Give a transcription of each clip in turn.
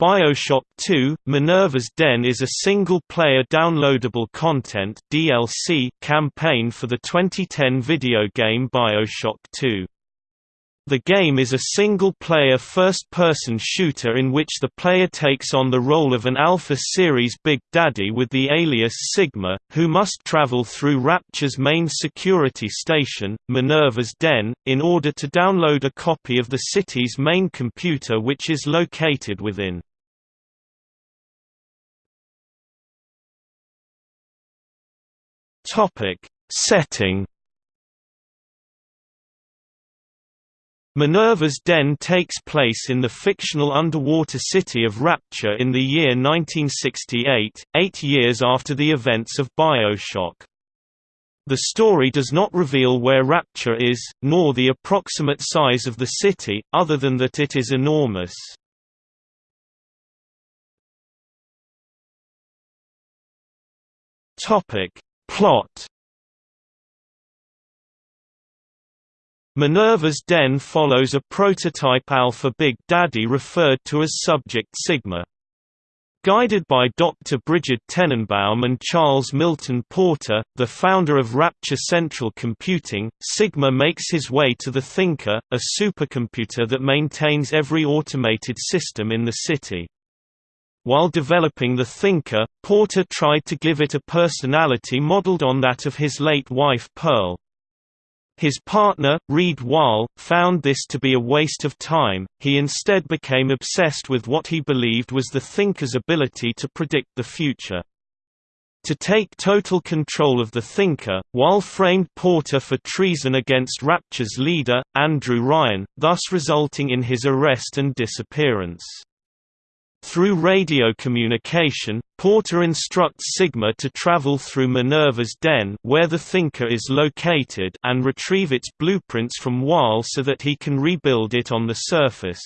BioShock 2 – Minerva's Den is a single-player downloadable content DLC campaign for the 2010 video game BioShock 2. The game is a single-player first-person shooter in which the player takes on the role of an Alpha Series Big Daddy with the alias Sigma, who must travel through Rapture's main security station, Minerva's Den, in order to download a copy of the city's main computer which is located within. Topic: Setting. Minerva's Den takes place in the fictional underwater city of Rapture in the year 1968, eight years after the events of Bioshock. The story does not reveal where Rapture is, nor the approximate size of the city, other than that it is enormous. Plot Minerva's Den follows a prototype Alpha Big Daddy referred to as Subject Sigma. Guided by Dr. Brigid Tenenbaum and Charles Milton Porter, the founder of Rapture Central Computing, Sigma makes his way to the Thinker, a supercomputer that maintains every automated system in the city. While developing the Thinker, Porter tried to give it a personality modeled on that of his late wife Pearl. His partner, Reed Wahl, found this to be a waste of time, he instead became obsessed with what he believed was the Thinker's ability to predict the future. To take total control of the Thinker, Wahl framed Porter for treason against Rapture's leader, Andrew Ryan, thus resulting in his arrest and disappearance. Through radio communication, Porter instructs Sigma to travel through Minerva's den where the Thinker is located and retrieve its blueprints from Wahl so that he can rebuild it on the surface.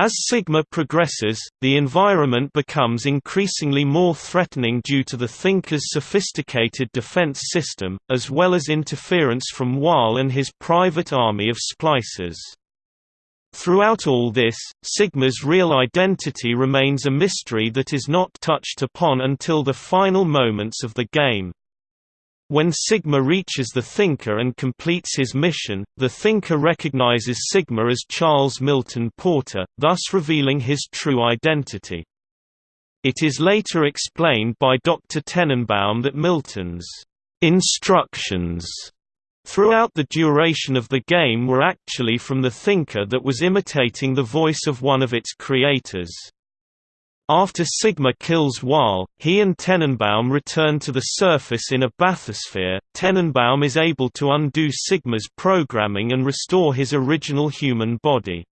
As Sigma progresses, the environment becomes increasingly more threatening due to the Thinker's sophisticated defense system, as well as interference from Wahl and his private army of splicers. Throughout all this, Sigma's real identity remains a mystery that is not touched upon until the final moments of the game. When Sigma reaches the Thinker and completes his mission, the Thinker recognizes Sigma as Charles Milton Porter, thus revealing his true identity. It is later explained by Dr. Tenenbaum that Milton's instructions throughout the duration of the game were actually from the thinker that was imitating the voice of one of its creators. After Sigma kills Wahl, he and Tenenbaum return to the surface in a bathysphere. Tenenbaum is able to undo Sigma's programming and restore his original human body.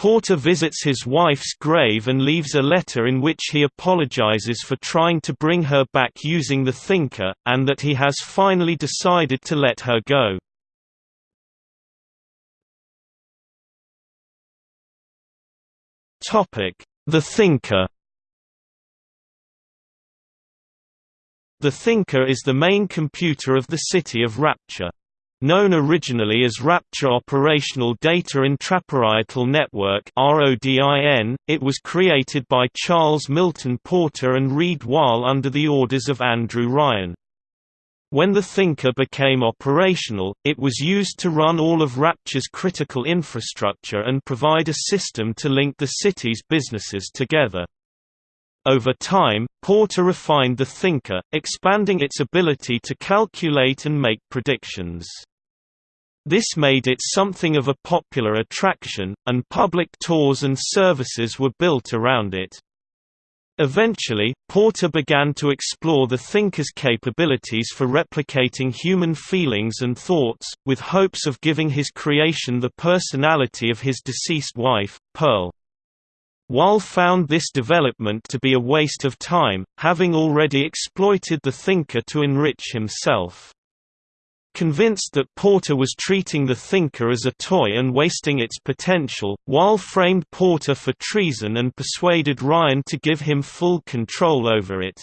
Porter visits his wife's grave and leaves a letter in which he apologizes for trying to bring her back using the Thinker, and that he has finally decided to let her go. The Thinker The Thinker is the main computer of the City of Rapture. Known originally as Rapture Operational Data Intraparietal Network it was created by Charles Milton Porter and Reed Wahl under the orders of Andrew Ryan. When the Thinker became operational, it was used to run all of Rapture's critical infrastructure and provide a system to link the city's businesses together. Over time, Porter refined the Thinker, expanding its ability to calculate and make predictions. This made it something of a popular attraction, and public tours and services were built around it. Eventually, Porter began to explore the thinker's capabilities for replicating human feelings and thoughts, with hopes of giving his creation the personality of his deceased wife, Pearl. Wahl found this development to be a waste of time, having already exploited the thinker to enrich himself. Convinced that Porter was treating the Thinker as a toy and wasting its potential, Wahl framed Porter for treason and persuaded Ryan to give him full control over it.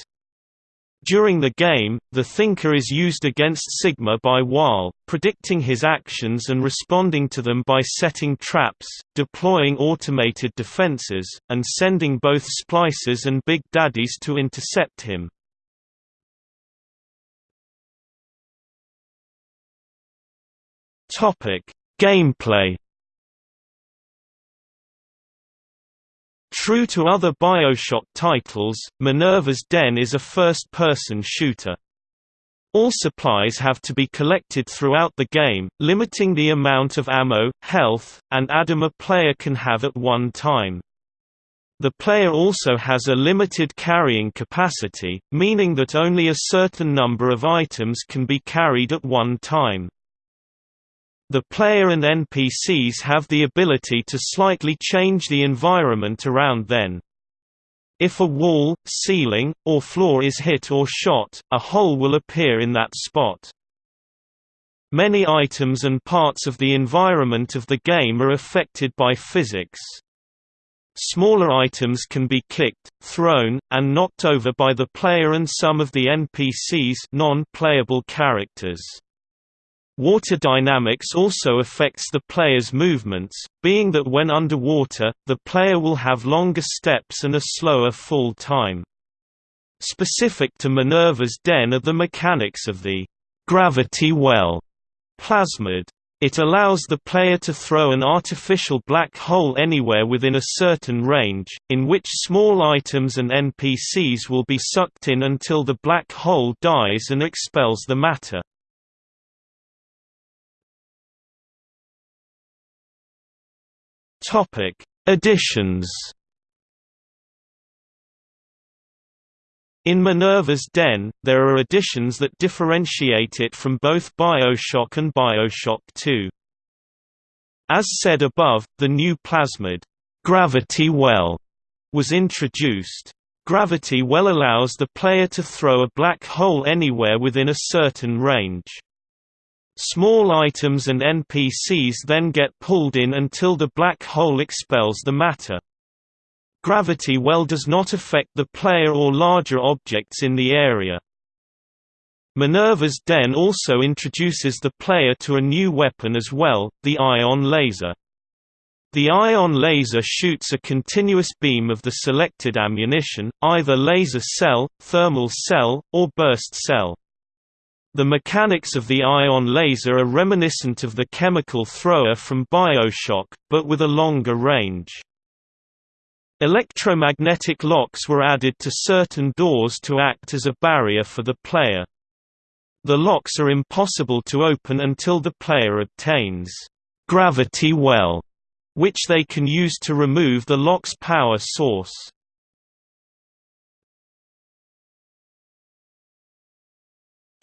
During the game, the Thinker is used against Sigma by Wahl, predicting his actions and responding to them by setting traps, deploying automated defenses, and sending both splices and Big Daddies to intercept him. Gameplay True to other Bioshock titles, Minerva's Den is a first-person shooter. All supplies have to be collected throughout the game, limiting the amount of ammo, health, and ADAM a player can have at one time. The player also has a limited carrying capacity, meaning that only a certain number of items can be carried at one time. The player and NPCs have the ability to slightly change the environment around them. If a wall, ceiling, or floor is hit or shot, a hole will appear in that spot. Many items and parts of the environment of the game are affected by physics. Smaller items can be kicked, thrown, and knocked over by the player and some of the NPCs non-playable characters. Water dynamics also affects the player's movements, being that when underwater, the player will have longer steps and a slower fall time. Specific to Minerva's Den are the mechanics of the gravity well plasmid. It allows the player to throw an artificial black hole anywhere within a certain range, in which small items and NPCs will be sucked in until the black hole dies and expels the matter. Topic: Additions. In Minerva's Den, there are additions that differentiate it from both BioShock and BioShock 2. As said above, the new plasmid, Gravity Well, was introduced. Gravity Well allows the player to throw a black hole anywhere within a certain range. Small items and NPCs then get pulled in until the black hole expels the matter. Gravity well does not affect the player or larger objects in the area. Minerva's Den also introduces the player to a new weapon as well, the ion laser. The ion laser shoots a continuous beam of the selected ammunition, either laser cell, thermal cell, or burst cell. The mechanics of the ion laser are reminiscent of the chemical thrower from Bioshock, but with a longer range. Electromagnetic locks were added to certain doors to act as a barrier for the player. The locks are impossible to open until the player obtains gravity well, which they can use to remove the lock's power source.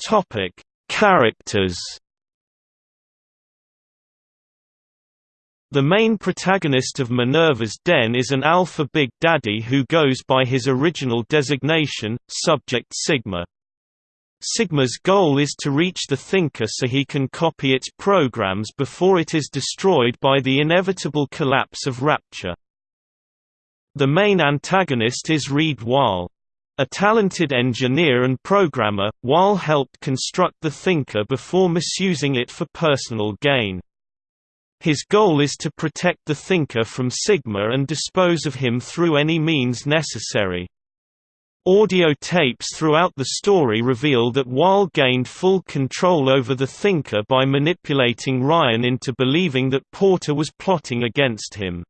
Topic: Characters. The main protagonist of Minerva's Den is an Alpha Big Daddy who goes by his original designation, Subject Sigma. Sigma's goal is to reach the Thinker so he can copy its programs before it is destroyed by the inevitable collapse of Rapture. The main antagonist is Reed Wahl. A talented engineer and programmer, Wahl helped construct the Thinker before misusing it for personal gain. His goal is to protect the Thinker from Sigma and dispose of him through any means necessary. Audio tapes throughout the story reveal that Wahl gained full control over the Thinker by manipulating Ryan into believing that Porter was plotting against him.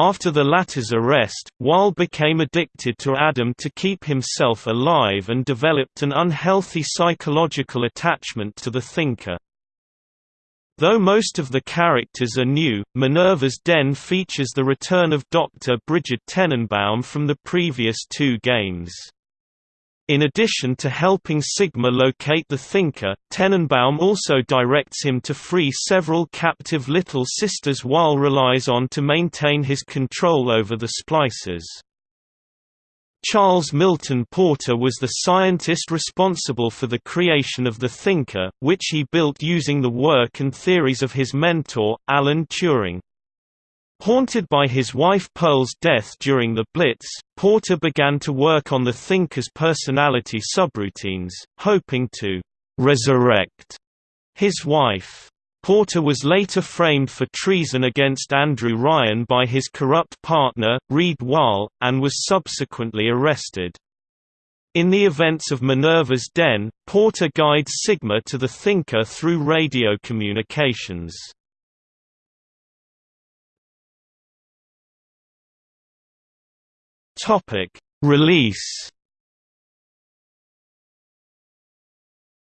After the latter's arrest, Wahl became addicted to Adam to keep himself alive and developed an unhealthy psychological attachment to the Thinker. Though most of the characters are new, Minerva's Den features the return of Dr. Brigid Tenenbaum from the previous two games. In addition to helping Sigma locate the Thinker, Tenenbaum also directs him to free several captive Little Sisters Wahl relies on to maintain his control over the splicers. Charles Milton Porter was the scientist responsible for the creation of the Thinker, which he built using the work and theories of his mentor, Alan Turing. Haunted by his wife Pearl's death during the Blitz, Porter began to work on the Thinker's personality subroutines, hoping to «resurrect» his wife. Porter was later framed for treason against Andrew Ryan by his corrupt partner, Reed Wahl, and was subsequently arrested. In the events of Minerva's Den, Porter guides Sigma to the Thinker through radio communications. Topic: Release.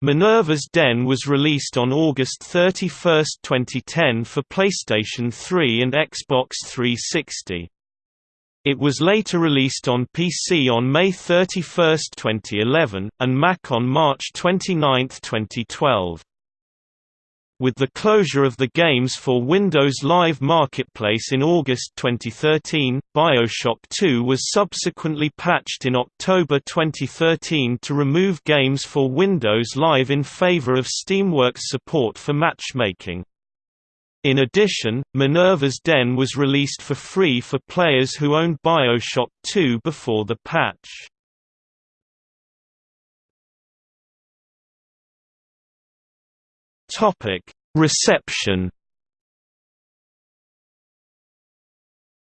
Minerva's Den was released on August 31, 2010 for PlayStation 3 and Xbox 360. It was later released on PC on May 31, 2011, and Mac on March 29, 2012. With the closure of the Games for Windows Live Marketplace in August 2013, Bioshock 2 was subsequently patched in October 2013 to remove Games for Windows Live in favor of Steamworks support for matchmaking. In addition, Minerva's Den was released for free for players who owned Bioshock 2 before the patch. Topic: Reception.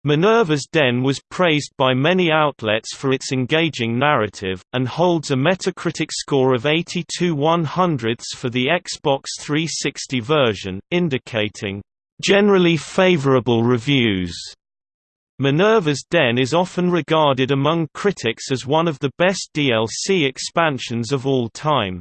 Minerva's Den was praised by many outlets for its engaging narrative, and holds a Metacritic score of 82 100ths for the Xbox 360 version, indicating, "...generally favorable reviews." Minerva's Den is often regarded among critics as one of the best DLC expansions of all time.